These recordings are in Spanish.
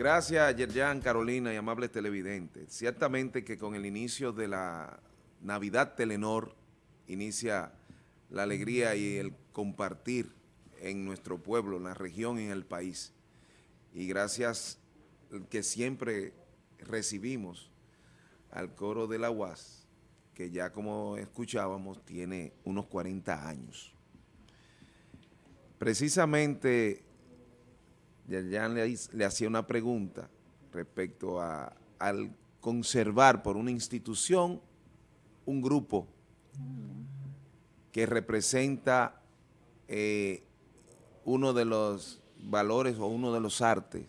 Gracias, Yerjan, Carolina y amables televidentes. Ciertamente que con el inicio de la Navidad Telenor inicia la alegría y el compartir en nuestro pueblo, en la región en el país. Y gracias que siempre recibimos al coro de la UAS, que ya como escuchábamos tiene unos 40 años. Precisamente Yerjan le, hacía una pregunta respecto a, al conservar por una institución un grupo que representa eh, uno de los valores o uno de los artes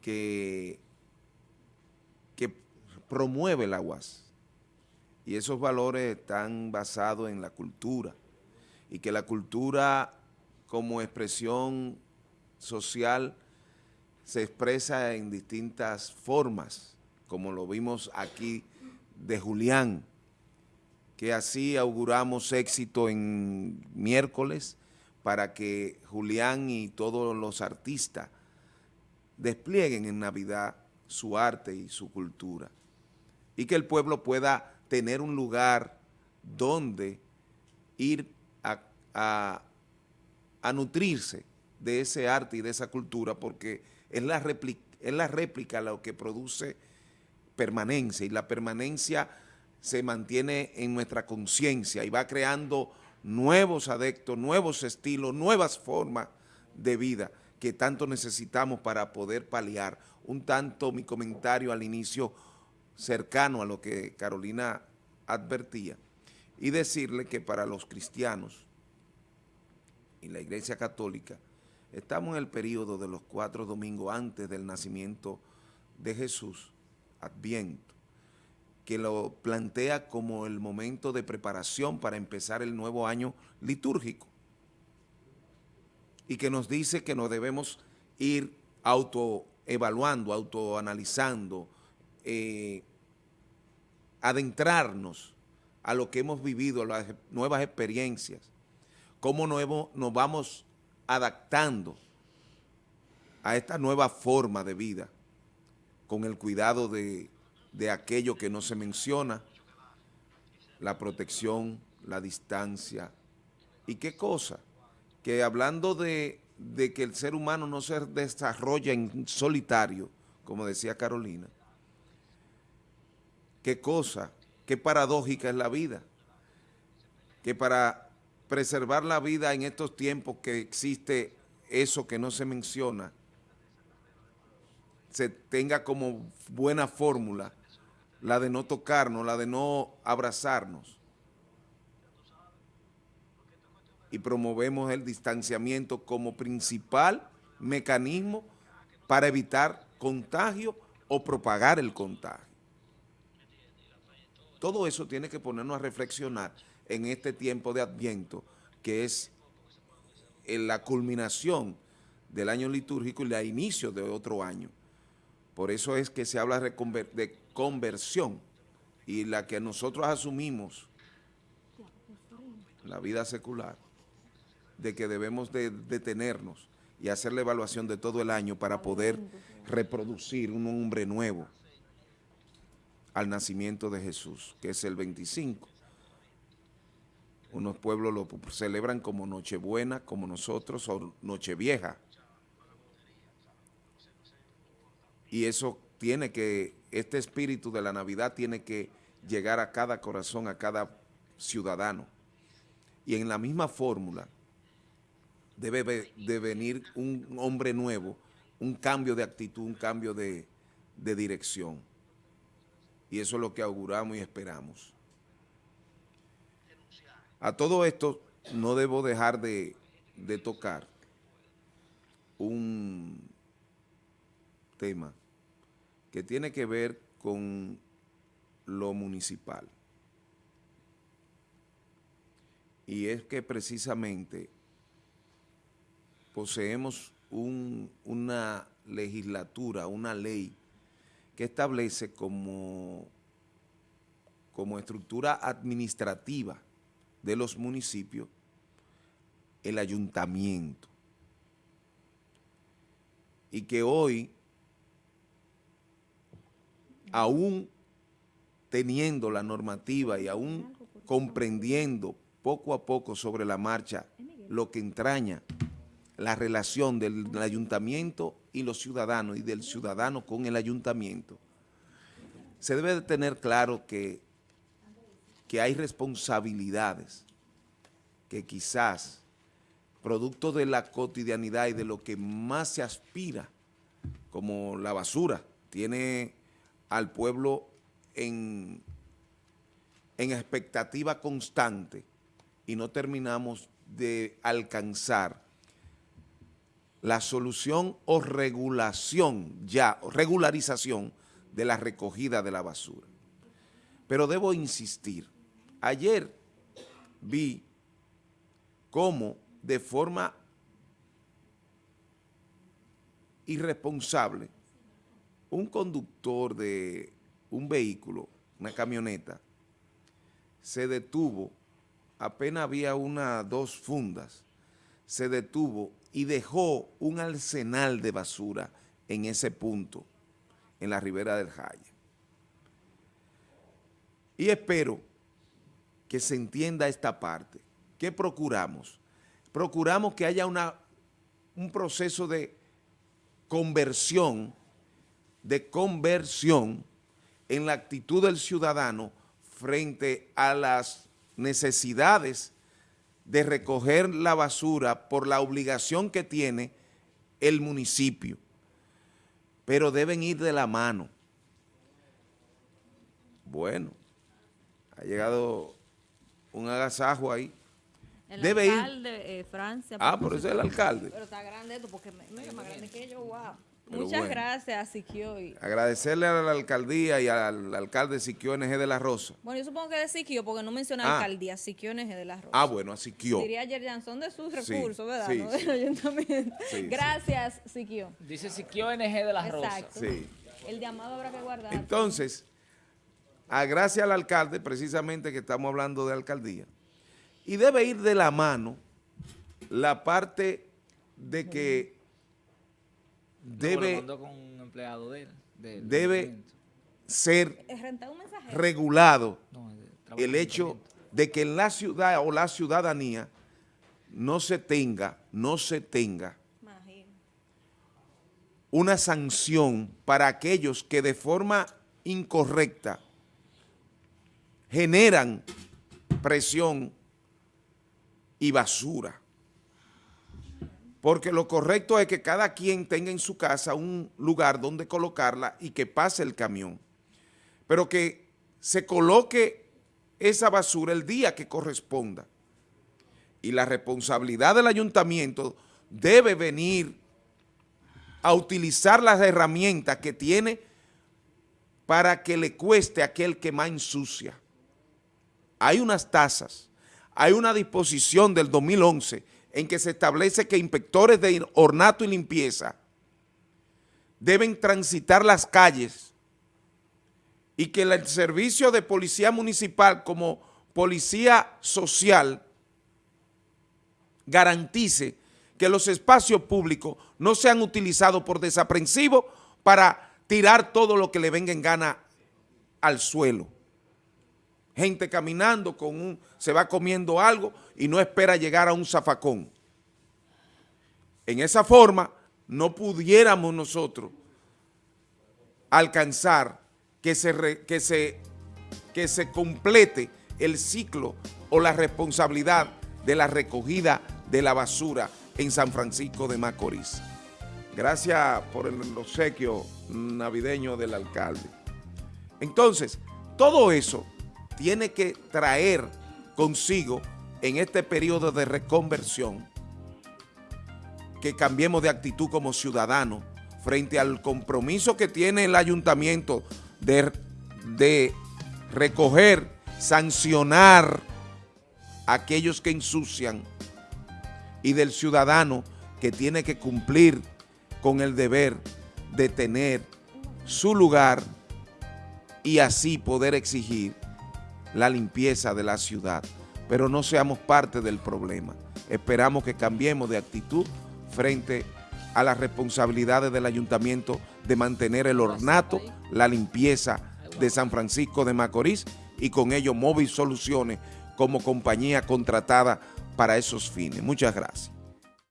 que, que promueve la UAS. Y esos valores están basados en la cultura y que la cultura como expresión social se expresa en distintas formas, como lo vimos aquí de Julián, que así auguramos éxito en miércoles para que Julián y todos los artistas desplieguen en Navidad su arte y su cultura. Y que el pueblo pueda tener un lugar donde ir a, a, nutrirse de ese arte y de esa cultura porque es la, réplica, es la réplica lo que produce permanencia y la permanencia se mantiene en nuestra conciencia y va creando nuevos adeptos, nuevos estilos, nuevas formas de vida que tanto necesitamos para poder paliar. Un tanto mi comentario al inicio cercano a lo que Carolina advertía y decirle que para los cristianos y la Iglesia Católica estamos en el periodo de los cuatro domingos antes del nacimiento de Jesús, Adviento, que lo plantea como el momento de preparación para empezar el nuevo año litúrgico. Y que nos dice que nos debemos ir autoevaluando, autoanalizando, eh, adentrarnos a lo que hemos vivido, las nuevas experiencias, cómo nos vamos adaptando a esta nueva forma de vida con el cuidado de de aquello que no se menciona, la protección, la distancia. ¿Y qué cosa? Que hablando de, que el ser humano no se desarrolla en solitario, como decía Carolina, qué cosa, qué paradójica es la vida, que para preservar la vida en estos tiempos que existe eso que no se menciona, se tenga como buena fórmula la de no tocarnos, la de no abrazarnos. Y promovemos el distanciamiento como principal mecanismo para evitar contagio o propagar el contagio. Todo eso tiene que ponernos a reflexionar en este tiempo de Adviento, que es la culminación del año litúrgico y el inicio de otro año. Por eso es que se habla de conversión y la que nosotros asumimos, la vida secular, de que debemos de detenernos y hacer la evaluación de todo el año para poder reproducir un hombre nuevo al nacimiento de Jesús, que es el 25. Unos pueblos lo celebran como Nochebuena, como nosotros, o Nochevieja. Y eso tiene que, este espíritu de la Navidad tiene que llegar a cada corazón, a cada ciudadano. Y en la misma fórmula debe de venir un hombre nuevo, un cambio de actitud, un cambio de, dirección. Y eso es lo que auguramos y esperamos. A todo esto no debo dejar de, de tocar un tema que tiene que ver con lo municipal. Y es que precisamente poseemos una legislatura, una ley que establece como, como estructura administrativa de los municipios el ayuntamiento. y que hoy, aún teniendo la normativa y aún comprendiendo poco a poco sobre la marcha lo que entraña la relación del, ayuntamiento y los ciudadanos y del ciudadano con el ayuntamiento, se debe de tener claro que, que hay responsabilidades que quizás, producto de la cotidianidad y de lo que más se aspira, como la basura, tiene al pueblo en, en expectativa constante y no terminamos de alcanzar la solución o regulación ya, regularización de la recogida de la basura. Pero debo insistir, ayer vi cómo de forma irresponsable un conductor de un vehículo, una camioneta, se detuvo, apenas había una, dos fundas, se detuvo y dejó un arsenal de basura en ese punto, en la ribera del Jaya. Y espero que se entienda esta parte. ¿Qué procuramos? Procuramos que haya una, un proceso de conversión, de conversión en la actitud del ciudadano frente a las necesidades de recoger la basura por la obligación que tiene el municipio, pero deben ir de la mano. Bueno, ha llegado un agasajo ahí. El Debe alcalde, eh, Francia. Ah, por eso es el alcalde. Pero está grande esto, porque mira, más grande que yo, wow. Pero Muchas bueno. gracias, Siquio. Agradecerle a la alcaldía y al alcalde Siquio NG de la Rosa. Bueno, yo supongo que de Siquio, porque no menciona Ah. alcaldía, Siquio NG de la Rosa. Ah, bueno, a Siquio. Diría Yerjan, son de sus Sí, recursos, ¿verdad? sí, no sí. del ayuntamiento. Gracias, Siquio. Dice Siquio NG de las Rosas. Exacto. Sí. El llamado habrá que guardar. Entonces, a gracias al alcalde, precisamente que estamos hablando de alcaldía, y debe ir de la mano la parte de que debe mandó con un empleado de él. del Debe- ayuntamiento. ser regulado No, el hecho de que en la ciudad o la ciudadanía no se tenga, no se tenga una sanción para aquellos que de forma incorrecta generan presión y basura. Porque lo correcto es que cada quien tenga en su casa un lugar donde colocarla y que pase el camión. Pero que se coloque esa basura el día que corresponda. Y la responsabilidad del ayuntamiento debe venir a utilizar las herramientas que tiene para que le cueste a aquel que más ensucia. Hay unas tasas, hay una disposición del 2011 en que se establece que inspectores de ornato y limpieza deben transitar las calles y que el servicio de policía municipal como policía social garantice que los espacios públicos no sean utilizados por desaprensivos para tirar todo lo que le venga en gana al suelo. Gente caminando con un, se va comiendo algo y no espera llegar a un zafacón. En esa forma no pudiéramos nosotros alcanzar que se, que se, que se complete el ciclo o la responsabilidad de la recogida de la basura en San Francisco de Macorís. Gracias por el obsequio navideño del alcalde. Entonces, todo eso tiene que traer consigo en este periodo de reconversión que cambiemos de actitud como ciudadanos frente al compromiso que tiene el ayuntamiento de, de recoger, sancionar a aquellos que ensucian y del ciudadano que tiene que cumplir con el deber de tener su lugar y así poder exigir la limpieza de la ciudad. Pero no seamos parte del problema. Esperamos que cambiemos de actitud frente a las responsabilidades del ayuntamiento de mantener el ornato, la limpieza de San Francisco de Macorís y con ello Móvil Soluciones como compañía contratada para esos fines. Muchas gracias.